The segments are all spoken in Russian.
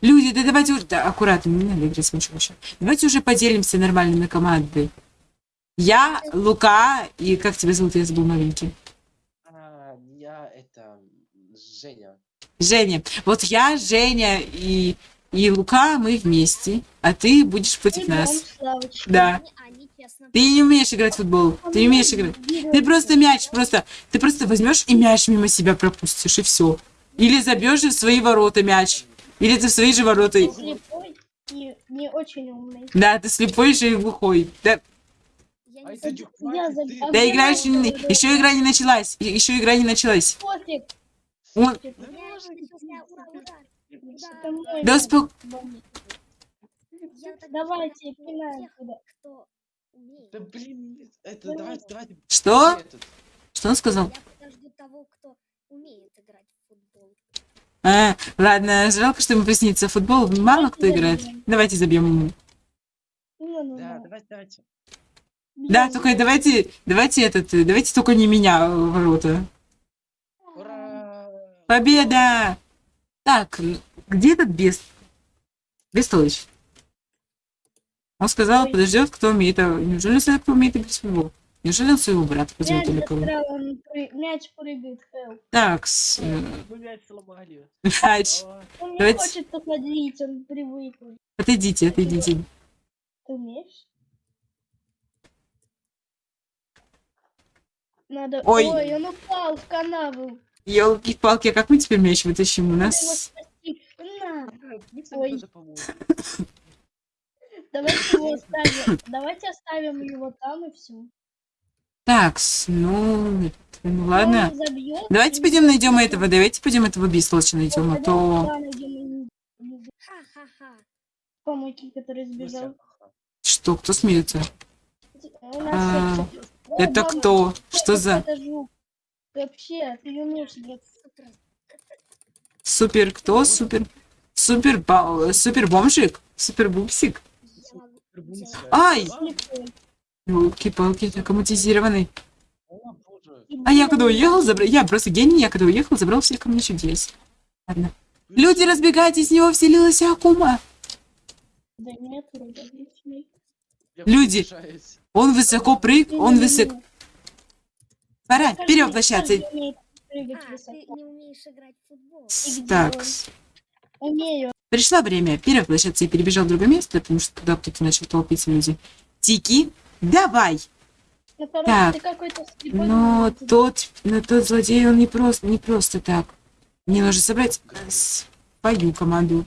Люди, да давайте уже... Да, аккуратно, не надо играть с мячом еще. Давайте уже поделимся нормально на команды. Я, Лука и... Как тебя зовут? Я забыл маленький. А, я это Женя. Женя. Вот я, Женя и, и Лука, мы вместе. А ты будешь против нас. Да. Они честно. Ты не умеешь играть в футбол. Ты не умеешь играть. Ты просто мяч, просто... Ты просто возьмешь и мяч мимо себя пропустишь, и все. Или забьешь в свои ворота мяч. Или ты в свои же ворота. Слепой и не очень умный. Да, ты слепой же и глухой. Да, Я А не Я ты- да я играешь... не- Еще игра не началась. Еще игра не началась. Пофиг. Он-. Да успок... Давайте, пинаем туда. Да блин, это давайте, давайте. Что? Что он сказал? Я подожду того, кто умеет играть в футбол. А, ладно, жалко, что ему приснится футбол. Мало кто играет. Давайте забьем ему. Да, давайте, давайте. Да, только давайте, давайте этот, давайте только не меня в ворота. Ура! Победа! Так, где этот бес? Бестолыч. Он сказал, подождет, кто умеет. А неужели знает, кто умеет играть в футбол? Неужели он своего брата позовет Мяч или кого? мяч прыгает, Хелл. Так, с, э, Мы мяч сломали. мяч. Он не Давайте- хочет уходить, он привык. Отойдите, отойдите. Ты умеешь? Надо... Ой. Ой. он упал в канаву. Елки-палки, а как мы теперь мяч вытащим? У нас... давайте его оставим. Давайте оставим его там и все. Так, с, ну, ну ладно. Давайте пойдем пойдем найдем этого, давайте пойдем этого бестолоча найдем, а то... Ха-ха-ха. Помойки, который Ну, сбежал. Что, кто смеется? А, Ой, Это кто? Что за... Вообще, ты умеешь играть. Супер. Супер кто? Супер... Супер... Супер бомжик? Супер бубсик? Ай! Елки-палки. И А я когда уехал, забрал... Я просто гений, я когда уехал, забрал все камни чудес. Ладно. Люди, разбегайтесь, в него вселилась Акума. Да нет, Люди. Он высоко прыг, он высоко... Пора умеет прыгать А, ты высоко. не умеешь играть в футбол. И где Так? Умею. пришло время перевоплощаться и перебежал в другое место, потому что туда кто-то начал толпиться люди. Тики, давай! Ну, Так. Но молодец. тот, но тот злодей, он не просто, не просто так. Мне нужно собрать э, свою команду.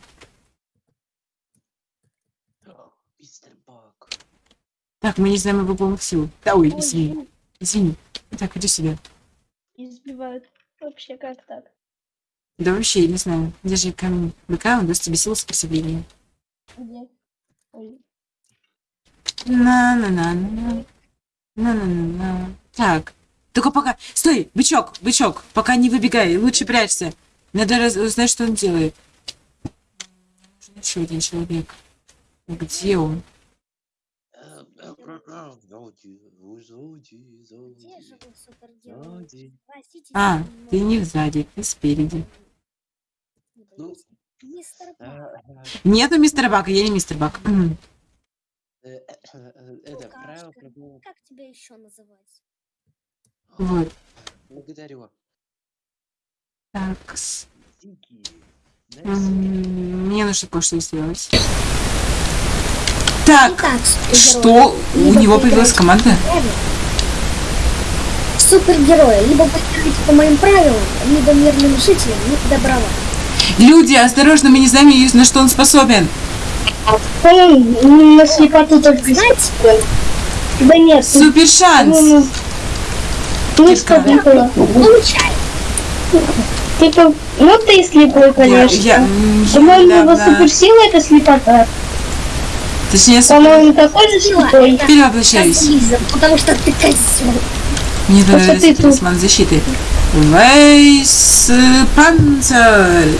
Так, мы не знаем его полных сил. Да, ой, Ой, извини, извини. Так, иди сюда. Избивают. Вообще, как так? Да вообще, я не знаю. Держи камень быка, он даст тебе силу сопротивления. Где? Ой. На-на-на-на. На-на-на-на. Так. Только пока... Стой, бычок, бычок. Пока не выбегай, лучше прячься. Надо раз- узнать, что он делает. Еще один человек. Где он? А, ты не сзади, ты спереди. Ну. Мистер Нету мистера Бака, я не мистер Бак. Э, э, э, Это правило пробовал. Как тебя еще называть? Вот. Благодарю. Так. Мне нужно кое-что сделать. Так, Итак, что? У него появилась команда? Супергерои. Либо играете по моим правилам, либо мирным жителям не добровольно. Люди, осторожно, мы не знаем, на что он способен. По-моему, на слепоту только Знаете, Да нет, тут, Супер шанс. по-моему, не слепой. получай. Типа, ну ты слепой, Я, конечно. я, я По-моему, его недавно- суперсила это слепота. Точнее, супер... По-моему, такой же слепой. перевоплощаюсь. Потому что ты козел. Мне что тут? талисман защиты. Вейс панцирь.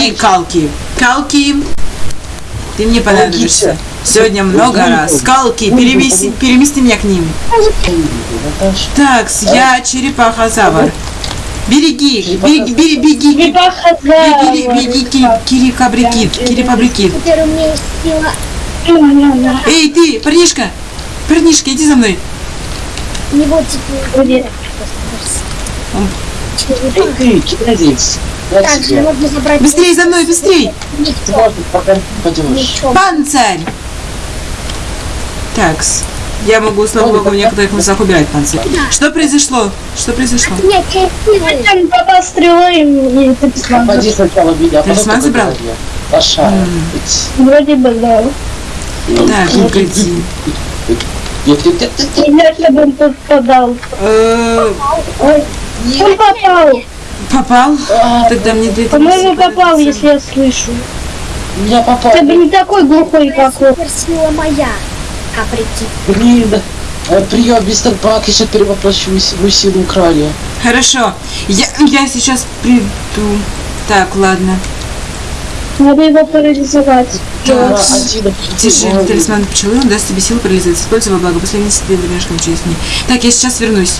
И калки. Калки. Ты мне понадобишься. Сегодня много раз. Калки, перемести, перемести меня к ним. Так, я черепаха-завр. Береги, беги, беги, беги, беги, Черепаха беги, беги, Ки- Кири Кабрикит, Кири Пабрикит. Теперь у меня есть сила. Эй, ты, парнишка, парнишка, иди за мной. Не вот теперь. Эй, Черепаха. ты, китаец! Я Также тебе. можно забрать... Быстрей за мной, быстрей. Никто. Панцирь. Такс. Я могу, слава богу, в некоторых местах убирать панцирь. Что произошло? Что произошло? Нет, я силой. Там попал стрелой и талисман. Попади сначала меня, а потом забрал? голове. Лоша. М. Вроде бы, да. Так, ну. Нет, нет, нет, нет, нет. Я чтобы он попадал. Э, он попал. Попал? А, Тогда мне этого По-моему, попал, если я слышу. Меня попал. Ты бы не такой глухой, как он. Суперсила моя. Каприки. Блин. Э, Прием, мистер Бак, я сейчас перевоплощу свою силу украли. Хорошо. Я, я сейчас приду. Так, ладно. Надо его парализовать. Да. Держи, талисман пчелы, он даст тебе силу парализовать. Используй во благо. После несения домашнего через дни. Так, я сейчас вернусь.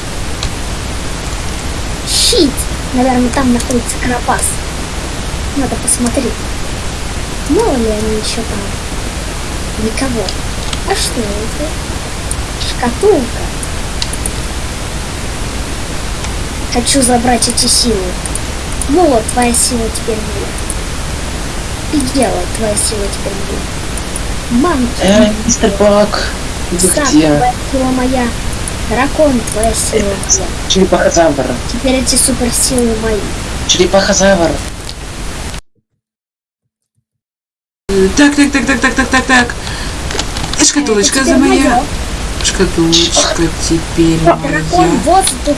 Наверное, там находится карапас. Надо посмотреть. Мало ли они еще там. Никого. А что это? Шкатулка. Хочу забрать эти силы. Вот, твоя сила теперь будет. И дело, твоя сила теперь будет. Манки. Э, мистер Бак, вы где? сила моя. Дракон, твоя сила. Черепахозавр. Теперь эти суперсилы мои. Черепахозавр. Так, так, так, так, так, так, так, так. Шкатулочка за моя. Шкатулочка теперь Дракон моя. воздуха.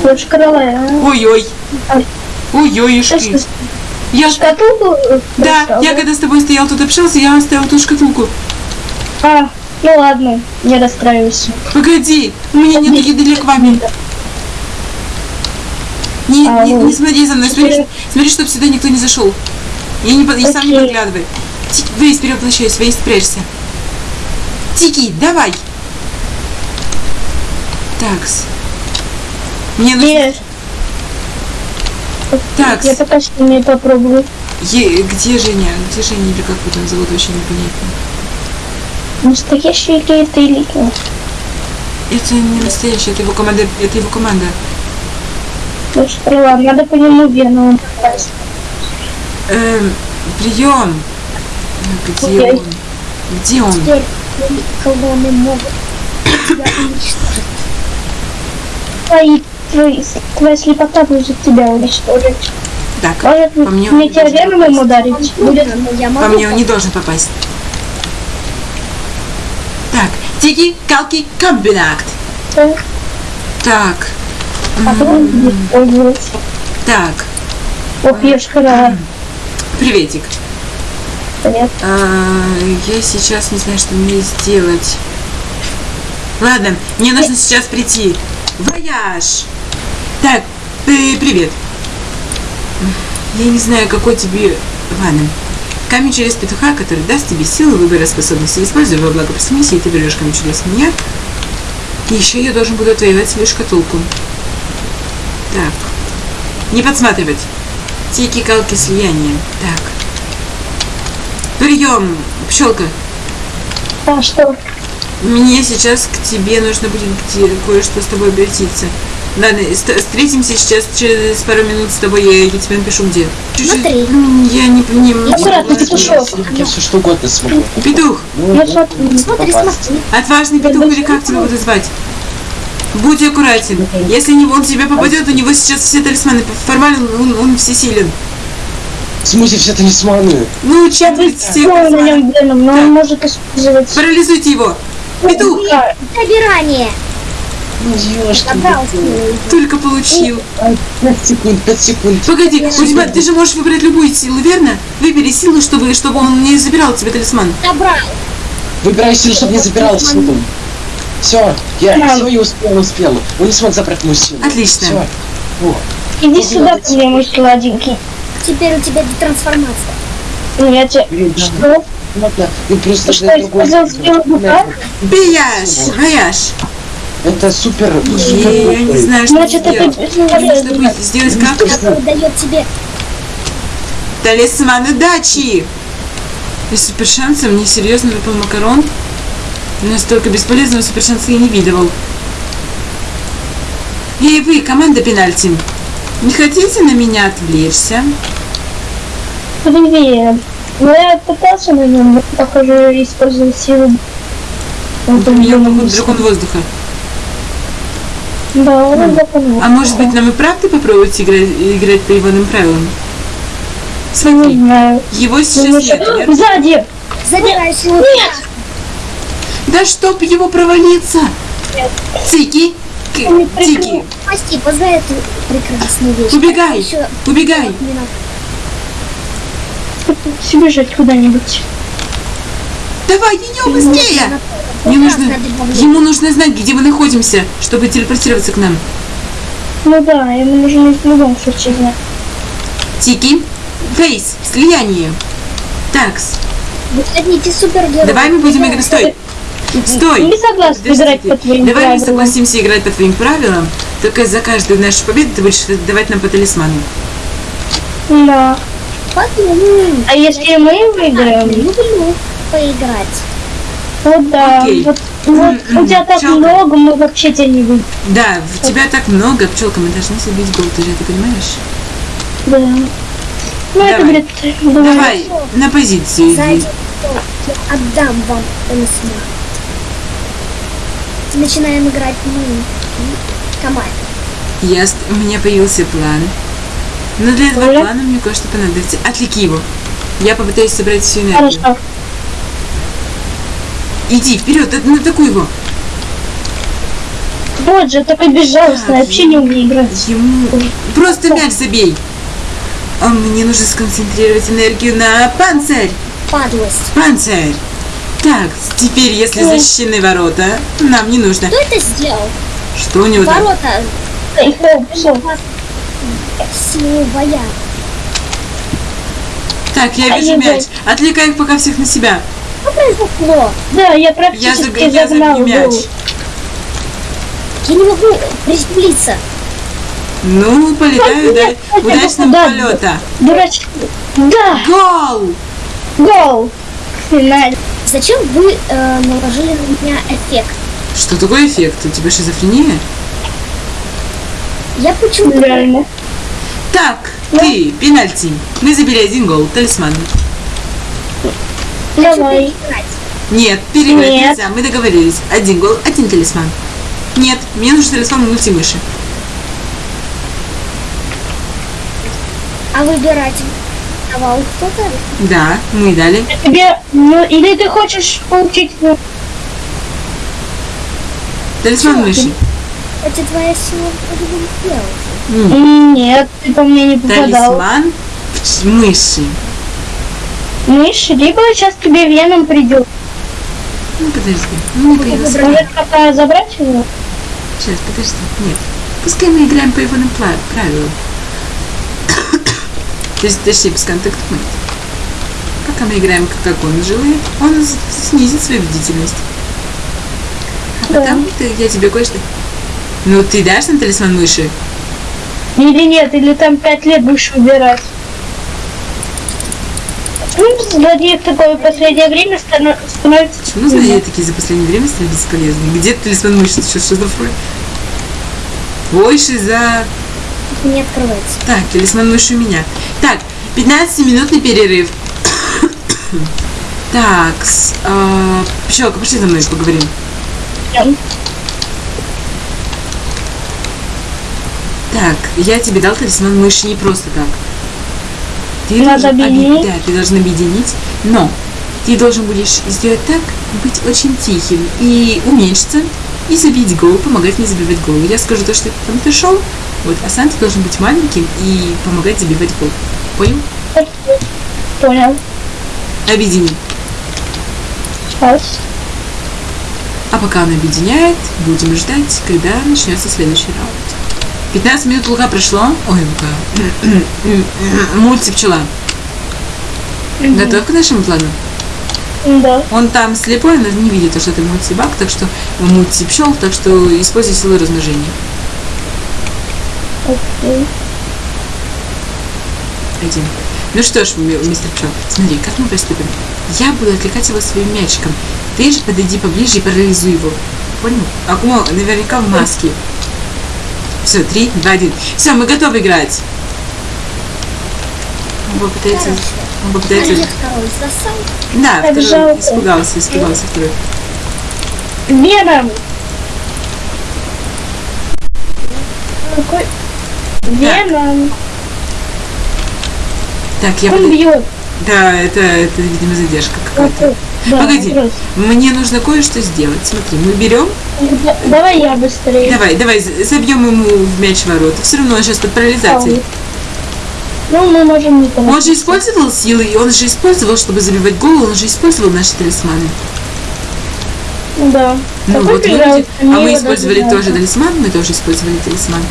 Слушай, крылая. Ой-ой. Ой. Ой-ой-ушки. Я... Шкатулку? Да, я когда с тобой стоял тут общался, я оставил ту шкатулку. А, ну ладно, не расстраивайся. Погоди, у меня нет еды к вами. Не, А, не, не смотри за мной, смотри, смотри, чтобы сюда никто не зашел. Я не, и сам не подглядывай. Вейс, перевоплощайся, Вейс, спрячься. Тики, давай. Такс. Мне нужно... Где? Такс. Я пока что не попробую. Е- где Женя? Где Женя или как его там зовут, вообще непонятно. Настоящий ли это или нет? Это не настоящий, это его команда. Это его команда. Слушай, ладно, надо по нему вену попасть. Эм, прием. Где Окей. он? Где он? Теперь колонны могут тебя уничтожить. Твои, твои, твоя слепота будет тебя уничтожить. Так, Может, По мне он тебя должен веном ему попасть. ударить? Будет по могу мне он не должен попасть. Тики, Калки, Комбинакт. так, Так, а так, приветик. Понятно. А, я сейчас не знаю, что мне сделать. Ладно, мне нужно сейчас прийти. Вояж! Так, ты привет. Я не знаю, какой тебе... Ладно. Камень через петуха, который даст тебе силы выбора способности. Используй во благо миссии, и ты берешь камень через меня. И еще я должен буду отвоевать свою шкатулку. Так. Не подсматривать. Тики, калки, слияние. Так. Прием, пчелка. А что? Мне сейчас к тебе нужно будет кое-что с тобой обратиться. Ладно, ст- встретимся сейчас через пару минут с тобой, я, я тебе напишу где. Смотри. Я не понимаю. Аккуратно, петушок. Я все что угодно смогу. Петух, Ну, да, смотрю. Смотри, смотри. отважный петух или как тебя буду звать? Будь аккуратен. Если не, он тебе попадет, у него сейчас все талисманы. Формально он, он всесилен. В смысле все талисманы? Ну, на талисманов. нем веном, но он может использовать... Парализуйте его. Петух, Да, Собирание. Только получил. 5 секунд, 5 секунд. Погоди, у тебя, ты же можешь выбрать любую силу, верно? Выбери силу, чтобы, чтобы он не забирал тебе талисман. Забрал. Выбирай силу, чтобы не забирал силу. Все, я Да. все, я успел, успел. Он не смог забрать мою силу. Отлично. Все. О, Иди сюда ко мне, мой сладенький. Теперь у тебя детрансформация. Ну, я тебе... блин, да. Что? Ладно, вы просто Ты что, на другой использовал стороне. силу духа? Бияш, вояж. Это супер, супер Я не знаю, что Значит, это сделать. Мне нужно будет сделать как? Который дает тебе Талисман удачи! И супер шанса мне серьезно выпал макарон. Настолько бесполезного супер шанса я не видывал. Эй, вы, команда пенальти. Не хотите на меня отвлечься? Привет. Ну, я пытался на нем, но, похоже, использовать силу. Вот у меня, походу, дракон воздуха. Да, он запомнил. А может быть, нам и правда попробовать играть, играть по иванным правилам? Не Смотри, знаю. его Ну, сейчас нет, верно? Сзади! забирай силу. Да чтоб его провалиться! Цики! К- Цики! Спасибо за эту прекрасную вещь. Убегай! Еще Убегай! минут. Бежать куда-нибудь. Давай, ее быстрее! Мне нужно... Ему нужно знать, где мы находимся, чтобы телепортироваться к нам. Ну да, ему нужно в любом случае знать. Тики, Фейс, слияние. Такс, Выходите супергерои. давай мы будем играть... Стой! Стой! Не согласна Подожди, играть по твоим Давай мы правилам. согласимся играть по твоим правилам, только за каждую нашу победу ты будешь давать нам по талисману. Да. Подумай. А если мы выиграем? Люблю поиграть. Вот да. Окей. Вот, вот у тебя так Чё? много, мы вообще тебя не выиграем. Да, в тебя так много, пчелка, мы должны забить гол, ты же это понимаешь? Да. Ну это, Давай. блядь, давай. Давай, на позицию За иди. один гол я отдам вам талисман. Начинаем играть мы. Команда. Я, у меня появился план. Но для этого Оля? плана мне кое-что понадобится. Отвлеки его. Я попытаюсь собрать всю энергию. Хорошо. Иди вперед, атакуй его. Вот же, такой безжалостный, вообще не умею играть. Ему просто мяч забей. А мне нужно сконцентрировать энергию на панцирь. Падлость. Панцирь. Так, теперь, если Ой. защищены ворота, нам не нужно. Кто это сделал? Что у него там? Ворота. Всё. Силовая. Так, я А вижу мяч. Отвлекай их пока всех на себя. Что произошло? Да, я Я, практически заг... я загнал забью мяч. гол. Я не могу приземлиться. Ну, полетаю, да. нет, Удачного да. полета. Дурачки. Да, Гол! гол. Финаль. Зачем вы э, наложили на меня эффект? Что такое эффект? У тебя шизофрения? Я почему-то... Реально. Так, ты, пенальти. Мы забили один гол, талисман. Давай. Нет, переиграть Нет. нельзя, мы договорились. Один гол, один талисман. Нет, мне нужен талисман мультимыши. А выбирать давал кто-то? Да, мы дали. Тебе, ну, или ты хочешь получить ну, Талисман Чё мыши. Это твоя сила сделала. М, Нет, ты по мне не попадал. Талисман мыши. Мышь, либо сейчас тебе веном придет. Ну, подожди. Ну, появился. Может, пока забрать его? Сейчас, подожди. Нет. Пускай мы играем по его правилам. То есть, точнее, без контакт Пока мы играем, как он желает, он снизит свою бдительность. А Да. потом ты, я тебе кое-что... Ну, ты дашь нам талисман мыши? Или нет, или там пять лет будешь выбирать. Ну, злодеев такое в последнее время стано- становится... Почему злодеи такие за последнее время стали бесполезны? Где талисман мыши? Что, что такое? Ой, шиза... Не открывается. Так, талисман мыши у меня. Так, 15-минутный перерыв. Так, с, э, Пчелка, пошли за мной поговорим. Так, я тебе дал талисман мыши не просто так. Ты Надо объединить? Да, ты должен объединить, но ты должен будешь сделать так, быть очень тихим и уменьшиться, и забить гол, помогать мне забивать гол. Я скажу то, что ты там пришел, вот, а сам ты должен быть маленьким и помогать забивать гол. Понял? Понял. Объедини. Сейчас. А пока он объединяет, будем ждать, когда начнется следующий раунд. 15 минут лука прошло. Ой, лука. Мульти пчела. Готов к нашему плану? Да. Он там слепой, он не видит, что ты мультибак, так что мульти пчел, так что используй силу размножения. Окей. Пойдем. Ну что ж, ми- мистер Пчел, смотри, как мы поступим? Я буду отвлекать его своим мячиком. Ты же подойди поближе и парализуй его. Понял? А он наверняка в маске. Все, три, два, один. Все, мы готовы играть. Он попытается... Он попытается... Да, Так второй жалко. испугался, испугался второй. Вера! Какой... Вера! Так, я Он бьет. Да, это, это, видимо, задержка какая-то. Да, Погоди. вопрос. Мне нужно кое-что сделать. Смотри, мы берем Да- Давай я быстрее. Давай, давай, забьем ему в мяч ворота. Все равно он сейчас под парализацией. Ну, мы можем не Он же использовал силы, и он же использовал, чтобы забивать гол, он же использовал наши талисманы. Да. Ну Какой вот видите, а мы использовали тоже жалко. талисман, мы тоже использовали талисман.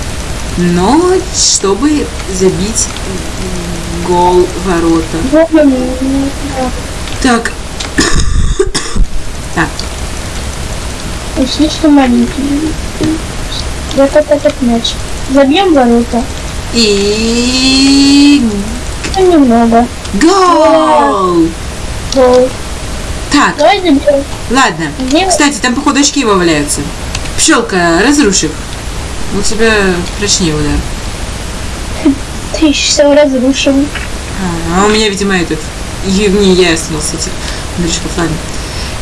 Но чтобы забить гол ворота. Так. так, Он слишком маленький. Вот это этот мяч. Забьем ворота. и Ну, немного. гол! Гол. Так, Давай забьем. ладно. Где? Кстати, там походу очки его валяются. Пчелка, разрушь их. У тебя прочнее удар. Ты все разрушил. А, а у меня, видимо, этот... Не, я остался этих ладно.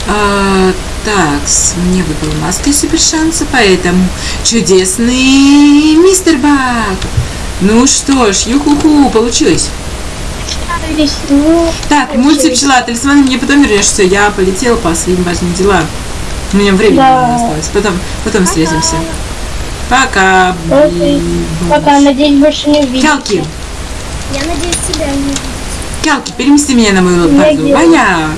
А, так, мне выпала маска супер шанса, поэтому чудесный мистер Бак. Ну что ж, юху-ху, получилось. Ну, Так, мультипчела, талисманы мне потом вернешь. Все, я полетела по своим важным делам. У меня времени Да. осталось. Потом, потом встретимся. Пока. Окей. пока, надеюсь, больше не увидимся. Кялки, Я надеюсь, тебя не увидеть. Кялки, перемести меня на мою. Надеюсь. Вояж.